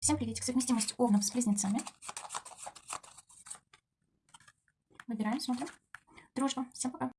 Всем приветик. Совместимость овнов с близнецами. Выбираем, смотрим. Дружба. Всем пока.